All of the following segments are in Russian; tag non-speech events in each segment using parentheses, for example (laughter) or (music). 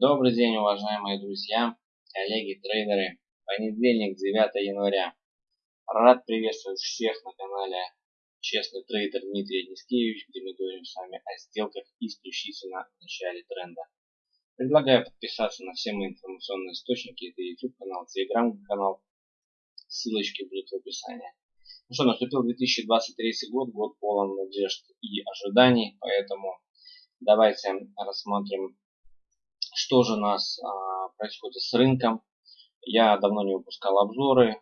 Добрый день, уважаемые друзья, коллеги, трейдеры. Понедельник, 9 января. Рад приветствовать всех на канале Честный трейдер Дмитрий Нискевич, где мы говорим с вами о сделках исключительно в начале тренда. Предлагаю подписаться на все мои информационные источники. Это YouTube канал, Telegram канал. Ссылочки будут в описании. Ну что, наступил 2023 год, год полон надежд и ожиданий, поэтому давайте рассмотрим что же у нас а, происходит с рынком. Я давно не выпускал обзоры,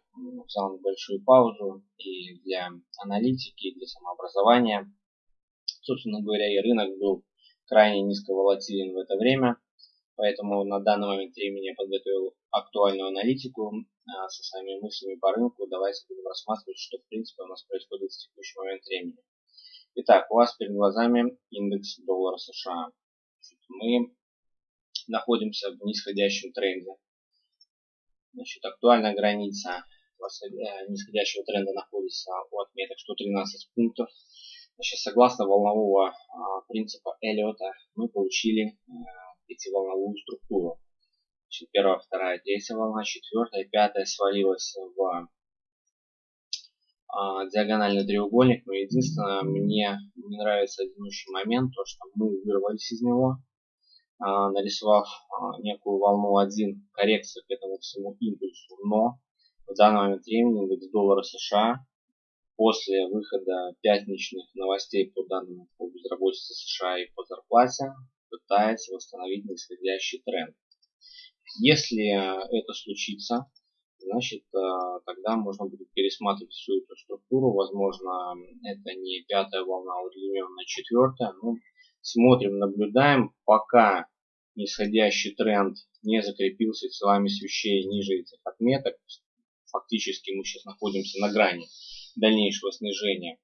взял небольшую паузу и для аналитики, и для самообразования. Собственно говоря, и рынок был крайне низковолатилен в это время, поэтому на данный момент времени я подготовил актуальную аналитику а, со своими мыслями по рынку. Давайте будем рассматривать, что в принципе у нас происходит в текущий момент времени. Итак, у вас перед глазами индекс доллара США. Мы находимся в нисходящем тренде. Значит, актуальная граница э, нисходящего тренда находится у отметок 113 пунктов. Значит, согласно волнового а, принципа Эллиота мы получили а, пятиволновую структуру. Значит, первая, вторая, третья волна, четвертая, пятая свалилась в а, диагональный треугольник. Но единственное, мне не нравится один момент, то что мы вырвались из него. А, нарисовав а, некую волну 1 коррекции к этому всему импульсу, но в данный момент времени индекс доллара США после выхода пятничных новостей по данным по безработице США и по зарплате пытается восстановить нисходящий тренд. Если это случится, значит тогда можно будет пересматривать всю эту структуру. Возможно, это не пятая волна, а удлиненная четвертая. Но смотрим, наблюдаем, пока нисходящий тренд не закрепился телами свечей ниже этих отметок. Фактически мы сейчас находимся на грани дальнейшего снижения.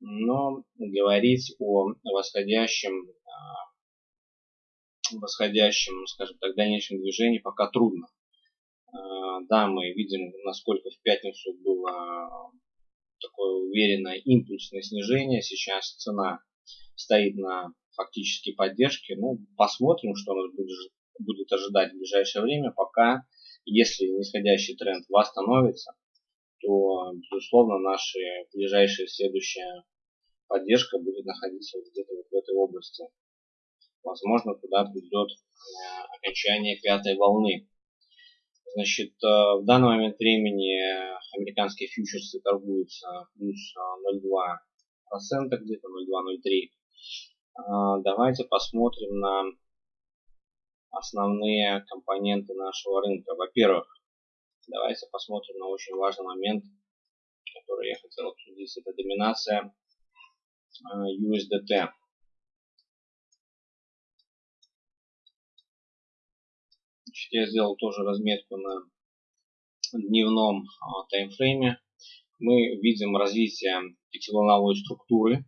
Но говорить о восходящем, а, восходящем, скажем так, дальнейшем движении пока трудно. А, да, мы видим, насколько в пятницу было такое уверенное импульсное снижение. Сейчас цена стоит на фактически поддержки. Ну, посмотрим, что нас будет, ожидать в ближайшее время. Пока, если нисходящий тренд восстановится, то, безусловно, наша ближайшая следующая поддержка будет находиться вот где-то вот в этой области. Возможно, туда придет э, окончание пятой волны. Значит, э, в данный момент времени американские фьючерсы торгуются плюс 0,2%, где-то 0,2-0,3%. А, давайте посмотрим на основные компоненты нашего рынка. Во-первых, давайте посмотрим на очень важный момент, который я хотел обсудить. Это доминация а, USDT. Значит, я сделал тоже разметку на дневном а, таймфрейме. Мы видим развитие пятиволновой структуры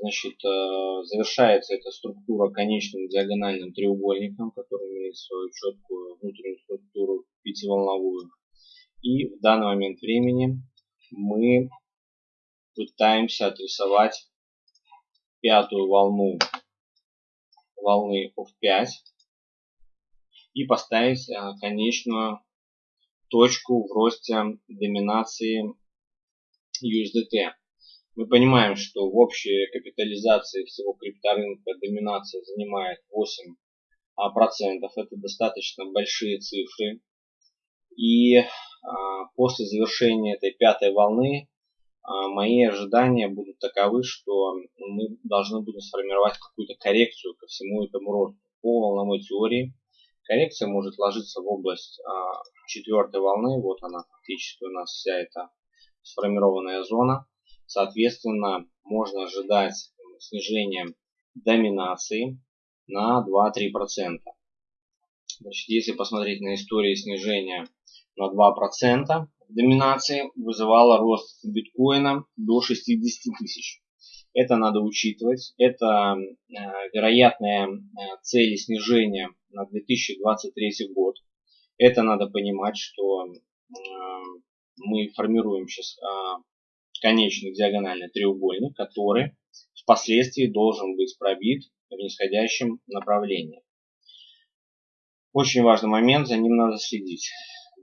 Значит, э, завершается эта структура конечным диагональным треугольником, который имеет свою четкую внутреннюю структуру пятиволновую. И в данный момент времени мы пытаемся отрисовать пятую волну волны OF5 и поставить э, конечную точку в росте доминации USDT. Мы понимаем, что в общей капитализации всего крипторынка доминация занимает 8%. Это достаточно большие цифры. И а, после завершения этой пятой волны а, мои ожидания будут таковы, что мы должны будем сформировать какую-то коррекцию ко всему этому росту. По волновой теории коррекция может ложиться в область а, четвертой волны. Вот она фактически у нас вся эта сформированная зона. Соответственно, можно ожидать снижения доминации на 2-3%. Значит, если посмотреть на историю снижения на 2% доминации, вызывало рост биткоина до 60 тысяч. Это надо учитывать. Это э, вероятные э, цели снижения на 2023 год. Это надо понимать, что э, мы формируем сейчас конечный диагональный треугольник, который впоследствии должен быть пробит в нисходящем направлении. Очень важный момент, за ним надо следить.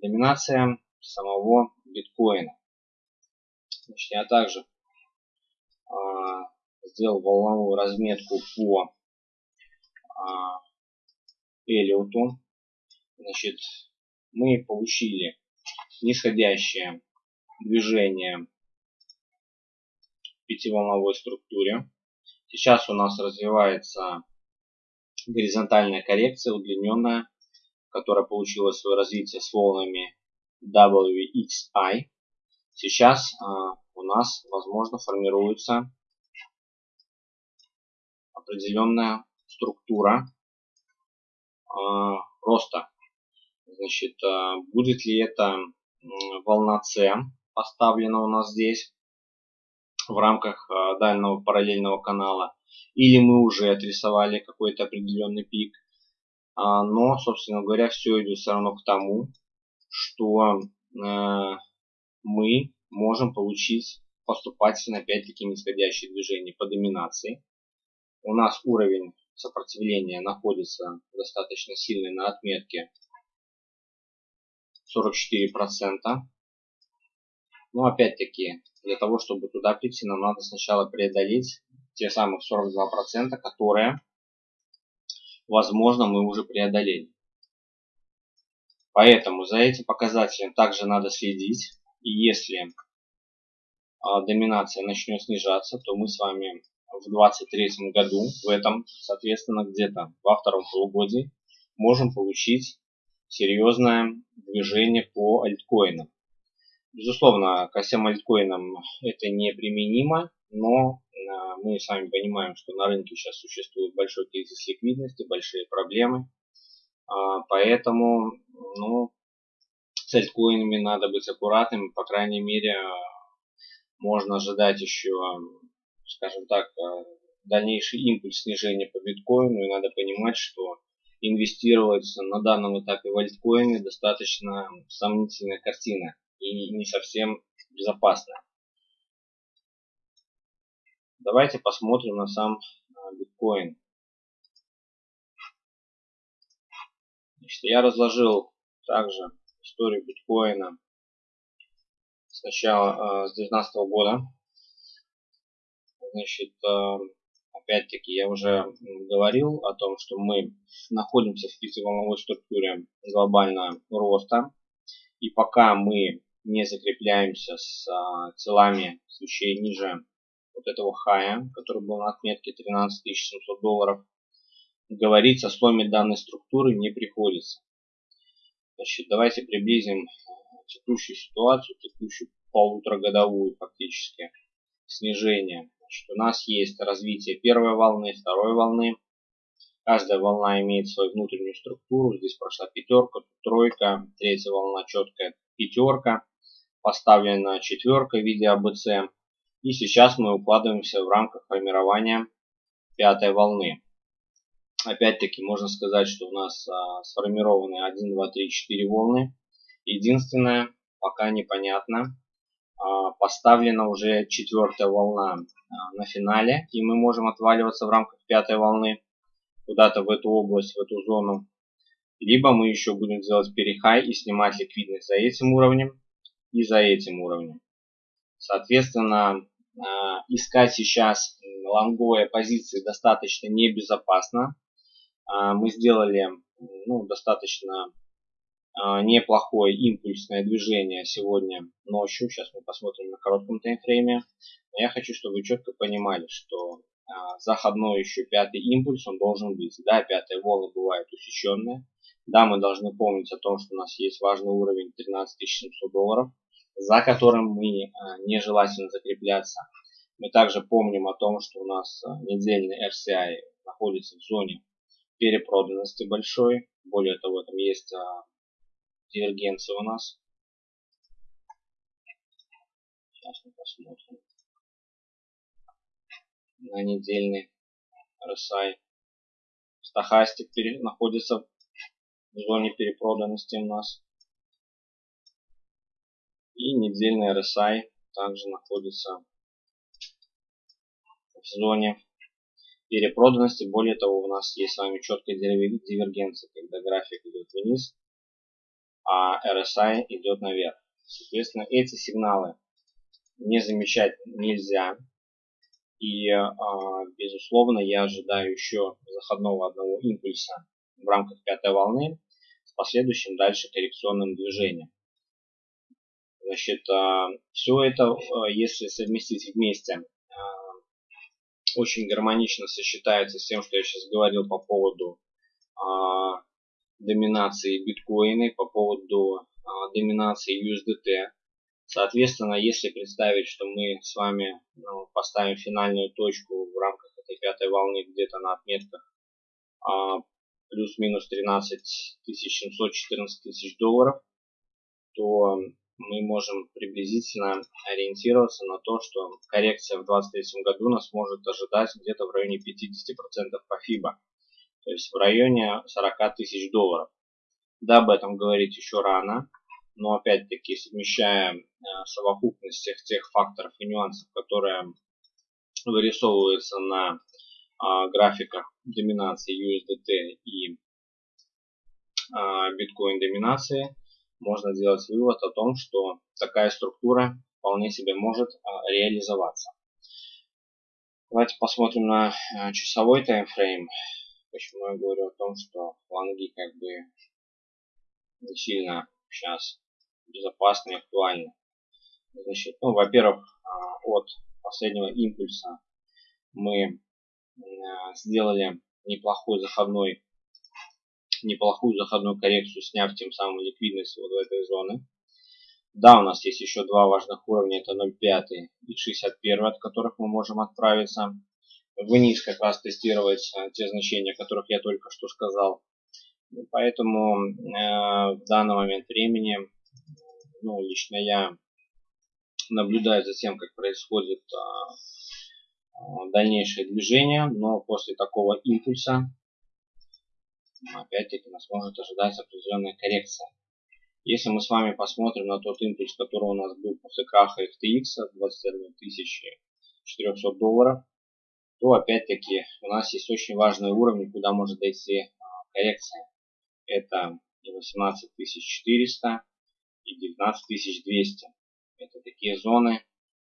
Доминация самого биткоина. Значит, я также э, сделал волновую разметку по э, Эллиоту. Значит, мы получили нисходящее движение пятиволновой структуре. Сейчас у нас развивается горизонтальная коррекция, удлиненная, которая получила свое развитие с волнами WXI. Сейчас э, у нас, возможно, формируется определенная структура э, роста. Значит, э, будет ли это волна C поставлена у нас здесь в рамках э, дальнего параллельного канала, или мы уже отрисовали какой-то определенный пик. А, но, собственно говоря, все идет все равно к тому, что э, мы можем получить поступательно опять-таки нисходящее движение по доминации. У нас уровень сопротивления находится достаточно сильный на отметке 44%. Но опять-таки, для того, чтобы туда прийти, нам надо сначала преодолеть те самых 42%, которые, возможно, мы уже преодолели. Поэтому за этим показателем также надо следить. И если а, доминация начнет снижаться, то мы с вами в 2023 году, в этом, соответственно, где-то во втором полугодии, можем получить серьезное движение по альткоинам. Безусловно, ко всем альткоинам это неприменимо, но а, мы с вами понимаем, что на рынке сейчас существует большой кризис ликвидности, большие проблемы. А, поэтому ну, с альткоинами надо быть аккуратным. По крайней мере, можно ожидать еще, скажем так, дальнейший импульс снижения по биткоину. И надо понимать, что инвестировать на данном этапе в альткоины достаточно сомнительная картина и не совсем безопасная. Давайте посмотрим на сам а, биткоин. Значит, я разложил также историю биткоина с начала, с 2019 года. Значит, а, опять-таки я уже говорил о том, что мы находимся в пятиволновой структуре глобального роста. И пока мы не закрепляемся с а, телами свечей ниже вот этого хая, который был на отметке 13 700 долларов, говорить о сломе данной структуры не приходится. Значит, давайте приблизим текущую ситуацию, текущую полуторагодовую фактически снижение Значит, у нас есть развитие первой волны, второй волны. Каждая волна имеет свою внутреннюю структуру. Здесь прошла пятерка, тройка, третья волна четкая пятерка. Поставлена четверка в виде АБЦ. И сейчас мы укладываемся в рамках формирования пятой волны. Опять-таки можно сказать, что у нас а, сформированы 1, 2, 3, 4 волны. Единственное, пока непонятно, а, поставлена уже четвертая волна а, на финале, и мы можем отваливаться в рамках пятой волны куда-то в эту область, в эту зону. Либо мы еще будем делать перехай и снимать ликвидность за этим уровнем и за этим уровнем. Соответственно, а, искать сейчас лонговые позиции достаточно небезопасно. Мы сделали ну, достаточно а, неплохое импульсное движение сегодня ночью. Сейчас мы посмотрим на коротком таймфрейме. Но я хочу, чтобы вы четко понимали, что заходной еще пятый импульс, он должен быть. Да, пятая волна бывает усеченная. Да, мы должны помнить о том, что у нас есть важный уровень 13 700 долларов, за которым мы а, нежелательно закрепляться. Мы также помним о том, что у нас недельный RCI находится в зоне перепроданности большой. Более того, там есть дивергенция у нас. Сейчас мы посмотрим. На недельный RSI. Стахастик находится в зоне перепроданности у нас. И недельный RSI также находится в зоне перепроданности. Более того, у нас есть с вами четкая дивергенция, когда график идет вниз, а RSI идет наверх. Соответственно, эти сигналы не замечать нельзя. И, а, безусловно, я ожидаю еще заходного одного импульса в рамках пятой волны с последующим дальше коррекционным движением. Значит, а, все это, а, если совместить вместе, очень гармонично сочетается с тем, что я сейчас говорил по поводу доминации биткоина, по поводу доминации USDT. Соответственно, если представить, что мы с вами ну, поставим финальную точку в рамках этой пятой волны где-то на отметках а, плюс-минус 13 700, 14 тысяч долларов, то мы можем приблизительно ориентироваться на то, что коррекция в 2023 году нас может ожидать где-то в районе 50% по FIBA, то есть в районе 40 тысяч долларов. Да, об этом говорить еще рано, но опять-таки совмещая э, совокупность всех тех факторов и нюансов, которые вырисовываются на графиках доминации USDT и а, биткоин доминации, можно сделать вывод о том, что такая структура вполне себе может а, реализоваться. Давайте посмотрим на часовой таймфрейм. Почему я говорю о том, что лонги как бы не сильно сейчас безопасно и актуально. Значит, ну, во-первых, а, от последнего импульса мы а, сделали неплохой заходной, неплохую заходную коррекцию, сняв тем самым ликвидность вот в этой зоны. Да, у нас есть еще два важных уровня, это 0,5 и 61, от которых мы можем отправиться вниз, как раз тестировать а, те значения, о которых я только что сказал. Поэтому э, в данный момент времени ну, лично я наблюдаю за тем, как происходит а, дальнейшее движение, но после такого импульса опять-таки нас может ожидать определенная коррекция. Если мы с вами посмотрим на тот импульс, который у нас был после краха FTX 21 400 долларов, то опять-таки у нас есть очень важные уровни, куда может дойти а, коррекция. Это 18 400 и 19200. Это такие зоны,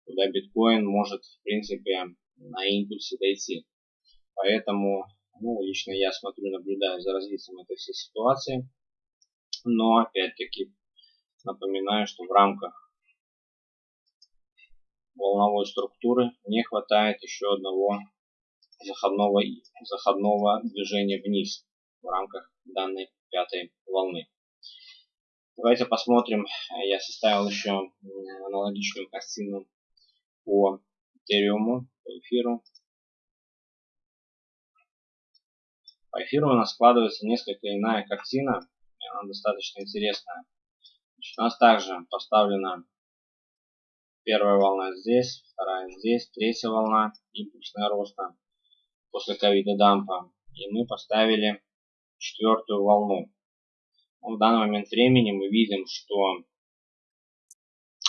куда биткоин может в принципе на импульсе дойти. Поэтому ну, лично я смотрю, наблюдаю за развитием этой всей ситуации. Но опять-таки напоминаю, что в рамках волновой структуры не хватает еще одного заходного, заходного движения вниз в рамках данной пятой волны. Давайте посмотрим. Я составил еще аналогичную картину по Ethereum, по эфиру. По эфиру у нас складывается несколько иная картина. Она достаточно интересная. Значит, у нас также поставлена первая волна здесь, вторая здесь, третья волна импульсная роста после ковида дампа. И мы поставили четвертую волну в данный момент времени мы видим, что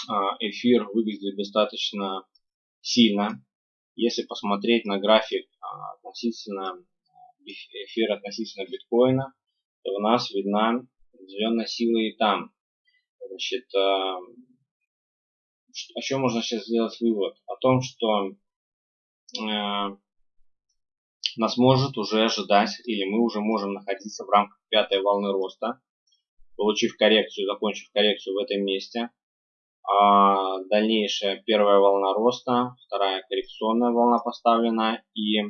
а, эфир выглядит достаточно сильно. Если посмотреть на график а, относительно эфира относительно биткоина, то у нас видна определенная сила и там. Значит, а, о чем можно сейчас сделать вывод? О том, что нас может уже ожидать, или мы уже можем находиться в рамках пятой волны роста получив коррекцию, закончив коррекцию в этом месте. А дальнейшая первая волна роста, вторая коррекционная волна поставлена. И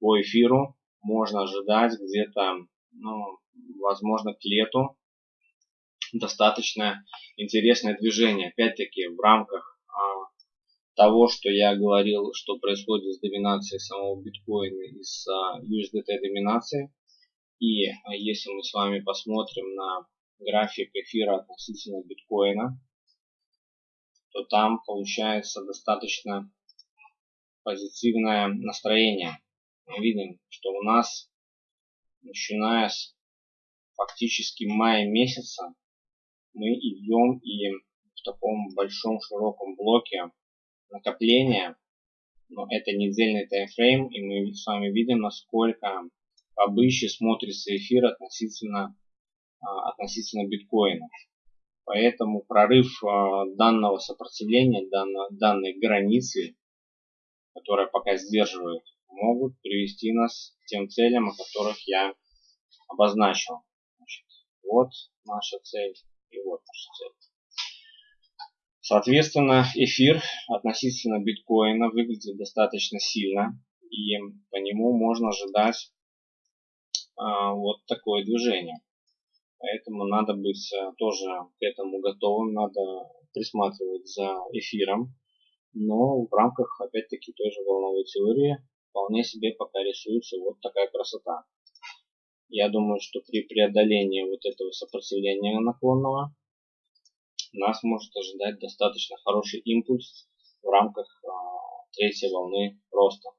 по эфиру можно ожидать где-то, ну, возможно, к лету достаточно интересное движение. Опять-таки в рамках а, того, что я говорил, что происходит с доминацией самого биткоина и с а, USDT доминацией. И а, если мы с вами посмотрим на график эфира относительно биткоина, то там получается достаточно позитивное настроение. Мы видим, что у нас, начиная с фактически мая месяца, мы идем и в таком большом широком блоке накопления но это недельный таймфрейм, и мы с вами видим, насколько обычно смотрится эфир относительно, а, относительно биткоина. Поэтому прорыв а, данного сопротивления, данной границы, которая пока сдерживает, могут привести нас к тем целям, о которых я обозначил. Значит, вот наша цель и вот наша цель. Соответственно, эфир относительно биткоина выглядит достаточно сильно, и по нему можно ожидать а, вот такое движение. Поэтому надо быть а, тоже к этому готовым, надо присматривать за эфиром. Но в рамках, опять-таки, той же волновой теории вполне себе пока рисуется вот такая красота. Я думаю, что при преодолении вот этого сопротивления наклонного нас может ожидать достаточно хороший импульс в рамках а, третьей волны роста.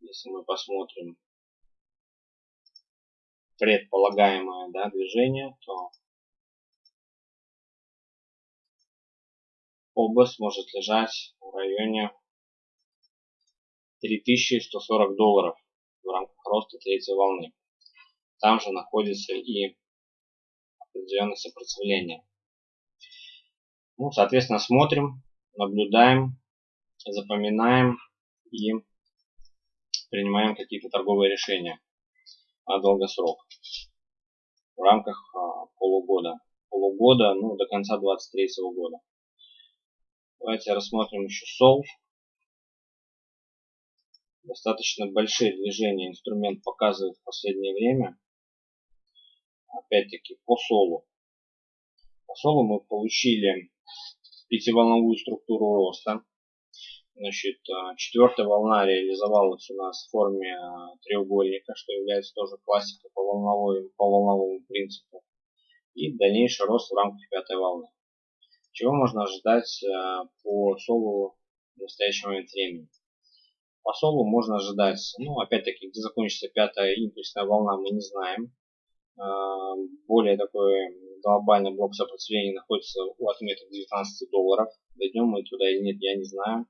Если мы посмотрим предполагаемое да, движение, то область может лежать в районе 3140 долларов в рамках роста третьей волны. Там же находится и определенное сопротивление. Ну, соответственно, смотрим, наблюдаем, запоминаем и принимаем какие-то торговые решения на долгосрок в рамках а, полугода. Полугода, ну, до конца 2023 года. Давайте рассмотрим еще Sol. Достаточно большие движения инструмент показывает в последнее время. Опять-таки по солу. По солу мы получили пятиволновую структуру роста. Значит, а, четвертая волна реализовалась у нас в форме а, треугольника, что является тоже классикой по, волновой, по волновому принципу. И дальнейший рост в рамках пятой волны. Чего можно ожидать а, по солу в настоящий момент времени? По солу можно ожидать, ну, опять-таки, где закончится пятая импульсная волна, мы не знаем. Более такой глобальный блок сопротивления находится у отметок 19 долларов. Дойдем мы туда или нет, я не знаю.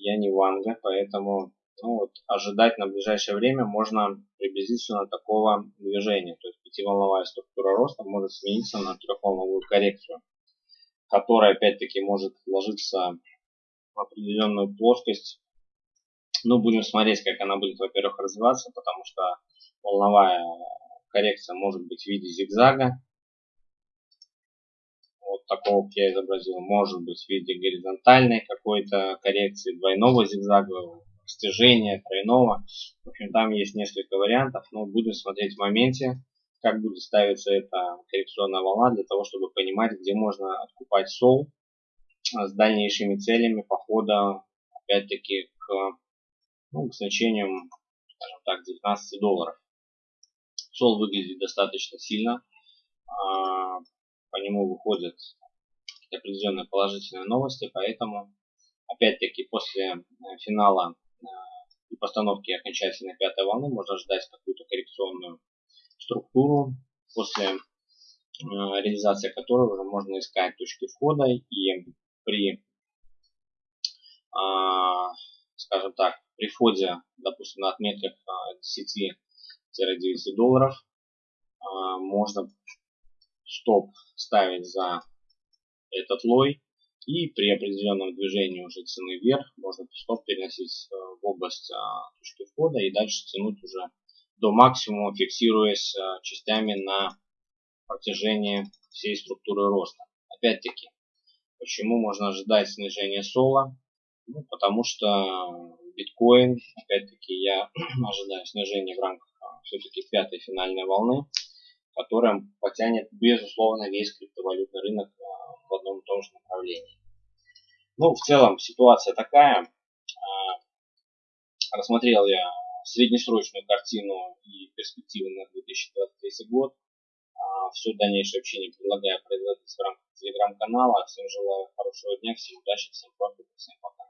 Я не ванга, поэтому ну, вот, ожидать на ближайшее время можно приблизительно такого движения. То есть пятиволновая структура роста может смениться на трехволновую коррекцию, которая опять-таки может ложиться в определенную плоскость. Ну, будем смотреть, как она будет, во-первых, развиваться, потому что волновая коррекция может быть в виде зигзага, такого, как я изобразил, может быть в виде горизонтальной какой-то коррекции, двойного зигзага, растяжения, тройного. В общем, там есть несколько вариантов, но будем смотреть в моменте, как будет ставиться эта коррекционная волна, для того, чтобы понимать, где можно откупать сол с дальнейшими целями похода, опять-таки, к, ну, к значениям, скажем так, 19 долларов. Сол выглядит достаточно сильно. А, по нему выходят определенные положительные новости, поэтому опять-таки после э, финала э, и постановки окончательной пятой волны можно ждать какую-то коррекционную структуру, после э, реализации которой уже можно искать точки входа. И при, а, скажем так, при входе, допустим, на отметках 10-9 долларов а, можно стоп ставить за этот лой. И при определенном движении уже цены вверх можно стоп переносить э, в область а, точки входа и дальше тянуть уже до максимума, фиксируясь э, частями на протяжении всей структуры роста. Опять-таки, почему можно ожидать снижения сола? Ну, потому что биткоин, опять-таки, я (clears throat) ожидаю снижения в рамках а, все-таки пятой финальной волны которая потянет, безусловно, весь криптовалютный рынок а, в одном и том же направлении. Ну, в целом ситуация такая. А, рассмотрел я среднесрочную картину и перспективы на 2023 год. А, Все дальнейшее общение предлагаю производить в рамках телеграм-канала. Всем желаю хорошего дня, всем удачи, всем профита, всем пока.